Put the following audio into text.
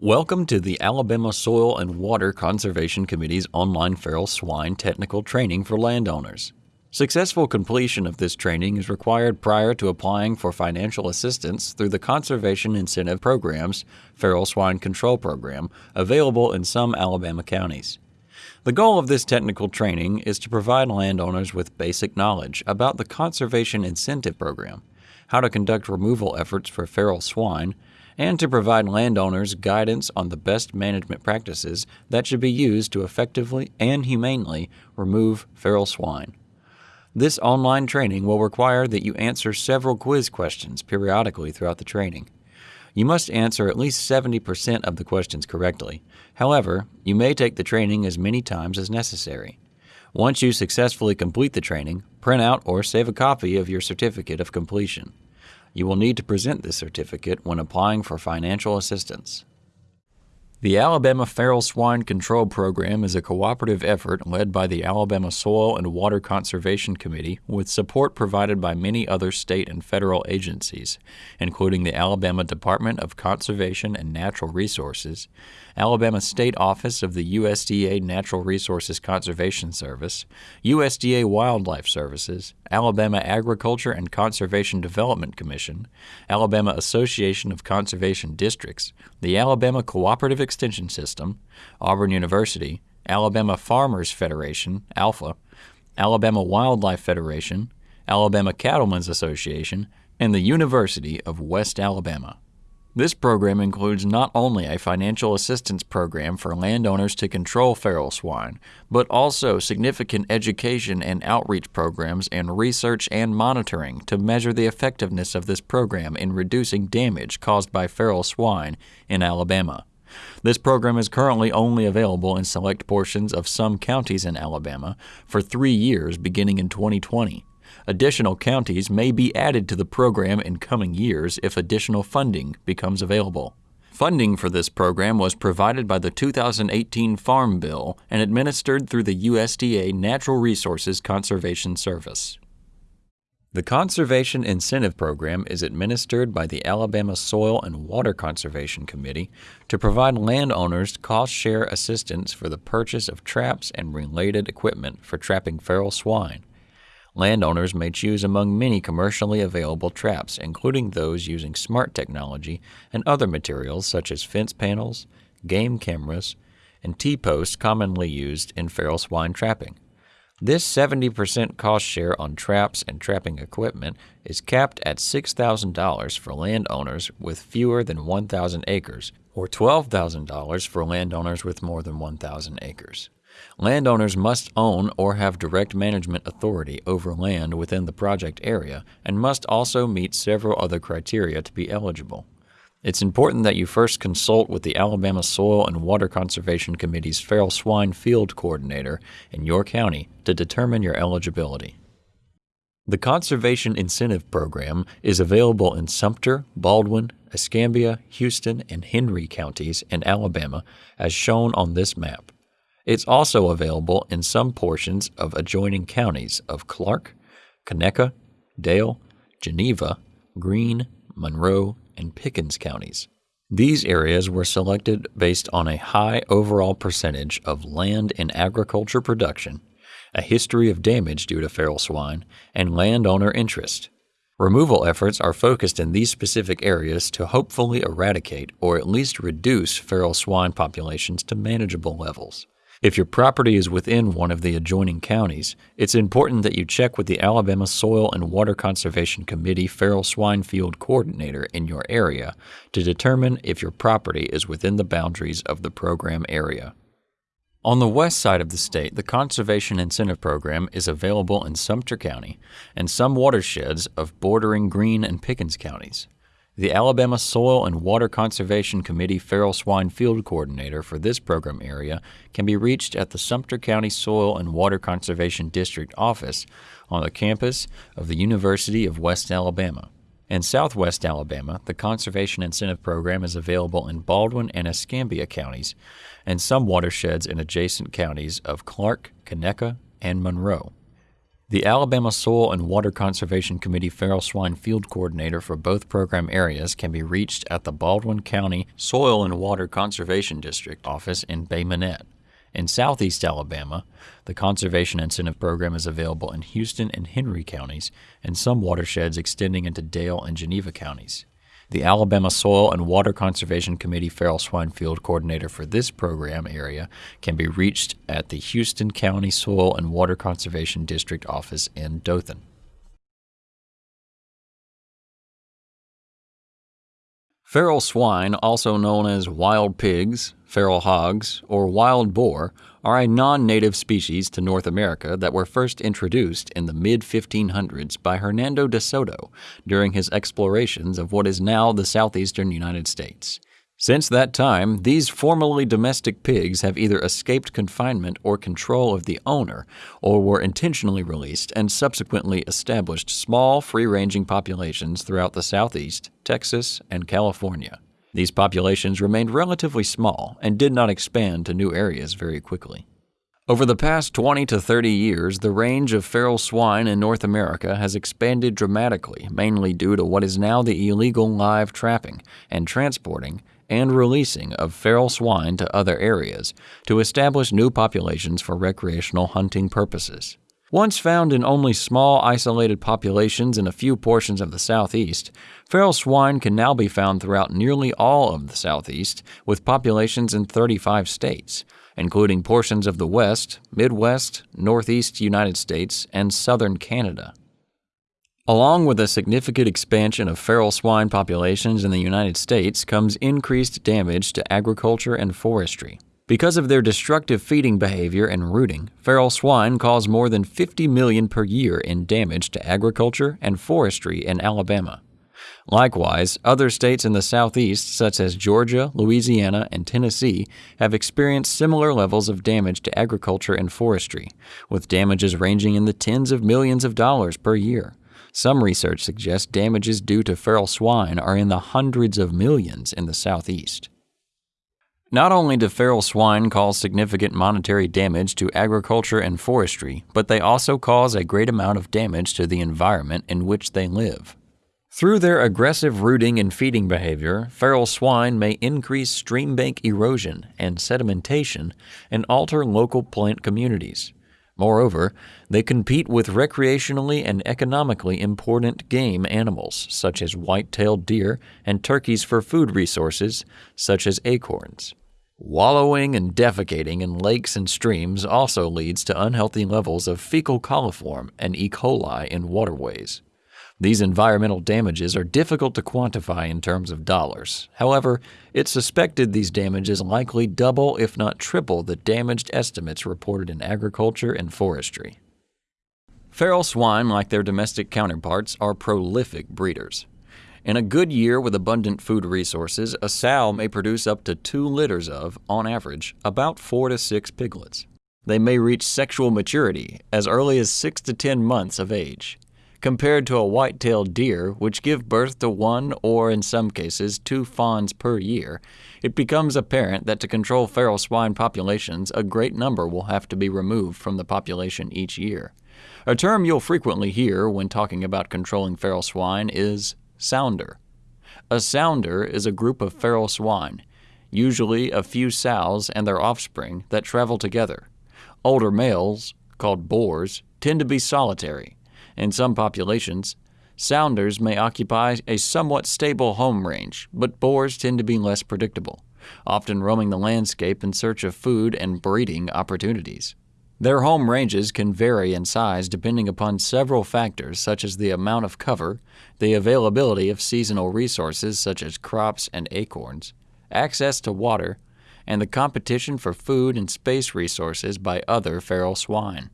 Welcome to the Alabama Soil and Water Conservation Committee's online feral swine technical training for landowners. Successful completion of this training is required prior to applying for financial assistance through the Conservation Incentive Program's Feral Swine Control Program, available in some Alabama counties. The goal of this technical training is to provide landowners with basic knowledge about the Conservation Incentive Program, how to conduct removal efforts for feral swine, and to provide landowners guidance on the best management practices that should be used to effectively and humanely remove feral swine. This online training will require that you answer several quiz questions periodically throughout the training. You must answer at least 70% of the questions correctly. However, you may take the training as many times as necessary. Once you successfully complete the training, print out or save a copy of your certificate of completion. You will need to present this certificate when applying for financial assistance. The Alabama Feral Swine Control Program is a cooperative effort led by the Alabama Soil and Water Conservation Committee with support provided by many other state and federal agencies, including the Alabama Department of Conservation and Natural Resources, Alabama State Office of the USDA Natural Resources Conservation Service, USDA Wildlife Services, Alabama Agriculture and Conservation Development Commission, Alabama Association of Conservation Districts, the Alabama Cooperative Extension System, Auburn University, Alabama Farmers Federation, ALFA, Alabama Wildlife Federation, Alabama Cattlemen's Association, and the University of West Alabama. This program includes not only a financial assistance program for landowners to control feral swine, but also significant education and outreach programs and research and monitoring to measure the effectiveness of this program in reducing damage caused by feral swine in Alabama. This program is currently only available in select portions of some counties in Alabama for three years beginning in 2020. Additional counties may be added to the program in coming years if additional funding becomes available. Funding for this program was provided by the 2018 Farm Bill and administered through the USDA Natural Resources Conservation Service. The Conservation Incentive Program is administered by the Alabama Soil and Water Conservation Committee to provide landowners cost share assistance for the purchase of traps and related equipment for trapping feral swine. Landowners may choose among many commercially available traps, including those using smart technology and other materials such as fence panels, game cameras, and T-posts commonly used in feral swine trapping. This 70% cost share on traps and trapping equipment is capped at $6,000 for landowners with fewer than 1,000 acres, or $12,000 for landowners with more than 1,000 acres. Landowners must own or have direct management authority over land within the project area and must also meet several other criteria to be eligible. It's important that you first consult with the Alabama Soil and Water Conservation Committee's feral swine field coordinator in your county to determine your eligibility. The Conservation Incentive Program is available in Sumter, Baldwin, Escambia, Houston, and Henry counties in Alabama as shown on this map. It's also available in some portions of adjoining counties of Clarke, Conecuh, Dale, Geneva, Greene, Monroe, and Pickens counties. These areas were selected based on a high overall percentage of land in agriculture production, a history of damage due to feral swine, and landowner interest. Removal efforts are focused in these specific areas to hopefully eradicate or at least reduce feral swine populations to manageable levels. If your property is within one of the adjoining counties, it's important that you check with the Alabama Soil and Water Conservation Committee Feral Swine Field Coordinator in your area to determine if your property is within the boundaries of the program area. On the west side of the state, the Conservation Incentive Program is available in Sumter County and some watersheds of bordering Greene and Pickens counties. The Alabama Soil and Water Conservation Committee Feral Swine Field Coordinator for this program area can be reached at the Sumter County Soil and Water Conservation District office on the campus of the University of West Alabama. In southwest Alabama, the Conservation Incentive Program is available in Baldwin and Escambia counties and some watersheds in adjacent counties of Clarke, Conecuh, and Monroe. The Alabama Soil and Water Conservation Committee feral swine field coordinator for both program areas can be reached at the Baldwin County Soil and Water Conservation District office in Bay Minette. In southeast Alabama, the Conservation Incentive Program is available in Houston and Henry counties and some watersheds extending into Dale and Geneva counties. The Alabama Soil and Water Conservation Committee Feral Swine Field Coordinator for this program area can be reached at the Houston County Soil and Water Conservation District office in Dothan. Feral swine, also known as wild pigs, feral hogs, or wild boar, are a non native species to North America that were first introduced in the mid 1500s by Hernando de Soto during his explorations of what is now the southeastern United States. Since that time, these formerly domestic pigs have either escaped confinement or control of the owner, or were intentionally released and subsequently established small, free ranging populations throughout the Southeast, Texas, and California. These populations remained relatively small and did not expand to new areas very quickly. Over the past 20 to 30 years, the range of feral swine in North America has expanded dramatically, mainly due to what is now the illegal live trapping and transporting and releasing of feral swine to other areas to establish new populations for recreational hunting purposes. Once found in only small isolated populations in a few portions of the southeast, feral swine can now be found throughout nearly all of the southeast, with populations in 35 states, including portions of the West, Midwest, Northeast United States, and Southern Canada. Along with a significant expansion of feral swine populations in the United States comes increased damage to agriculture and forestry. Because of their destructive feeding behavior and rooting, feral swine cause more than 50 million per year in damage to agriculture and forestry in Alabama. Likewise, other states in the southeast, such as Georgia, Louisiana, and Tennessee, have experienced similar levels of damage to agriculture and forestry, with damages ranging in the tens of millions of dollars per year. Some research suggests damages due to feral swine are in the hundreds of millions in the southeast. Not only do feral swine cause significant monetary damage to agriculture and forestry, but they also cause a great amount of damage to the environment in which they live. Through their aggressive rooting and feeding behavior, feral swine may increase stream bank erosion and sedimentation and alter local plant communities. Moreover, they compete with recreationally and economically important game animals, such as white tailed deer and turkeys for food resources, such as acorns. Wallowing and defecating in lakes and streams also leads to unhealthy levels of fecal coliform and E. coli in waterways. These environmental damages are difficult to quantify in terms of dollars. However, it's suspected these damages likely double, if not triple, the damaged estimates reported in agriculture and forestry. Feral swine, like their domestic counterparts, are prolific breeders. In a good year with abundant food resources, a sow may produce up to two litters of, on average, about four to six piglets. They may reach sexual maturity as early as six to ten months of age compared to a white-tailed deer, which give birth to one or, in some cases, two fawns per year, it becomes apparent that to control feral swine populations, a great number will have to be removed from the population each year. A term you'll frequently hear when talking about controlling feral swine is sounder. A sounder is a group of feral swine, usually a few sows and their offspring, that travel together. Older males, called boars, tend to be solitary, in some populations, sounders may occupy a somewhat stable home range, but boars tend to be less predictable, often roaming the landscape in search of food and breeding opportunities. Their home ranges can vary in size depending upon several factors such as the amount of cover, the availability of seasonal resources such as crops and acorns, access to water, and the competition for food and space resources by other feral swine.